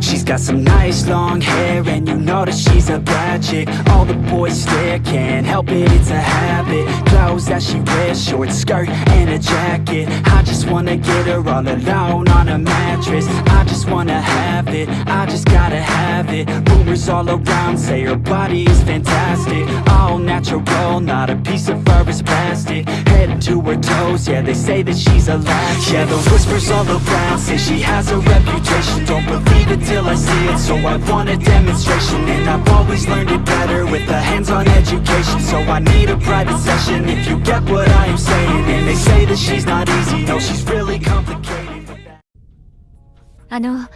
She's got some nice long hair And you know that she's a bad chick. All the boys stare, can't help it, it's a habit. Clothes that she wears, short skirt and a jacket. I just wanna get her all alone on a mattress. I just wanna have it, I just gotta have it. Rumors all around say her body is fantastic. All natural, not a piece of fur is plastic to her toes, yeah they say that she's a latch Yeah the whispers all around say she has a reputation Don't believe it till I see it, so I want a demonstration And I've always learned it better with a hands-on education So I need a private session if you get what I am saying And they say that she's not easy, no she's really complicated あの、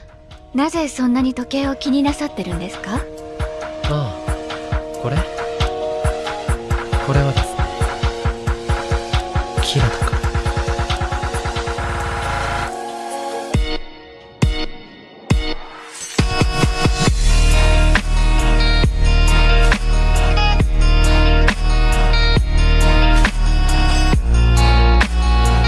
なぜそんなに時計を気になさってるんですかああこれこれはですね らか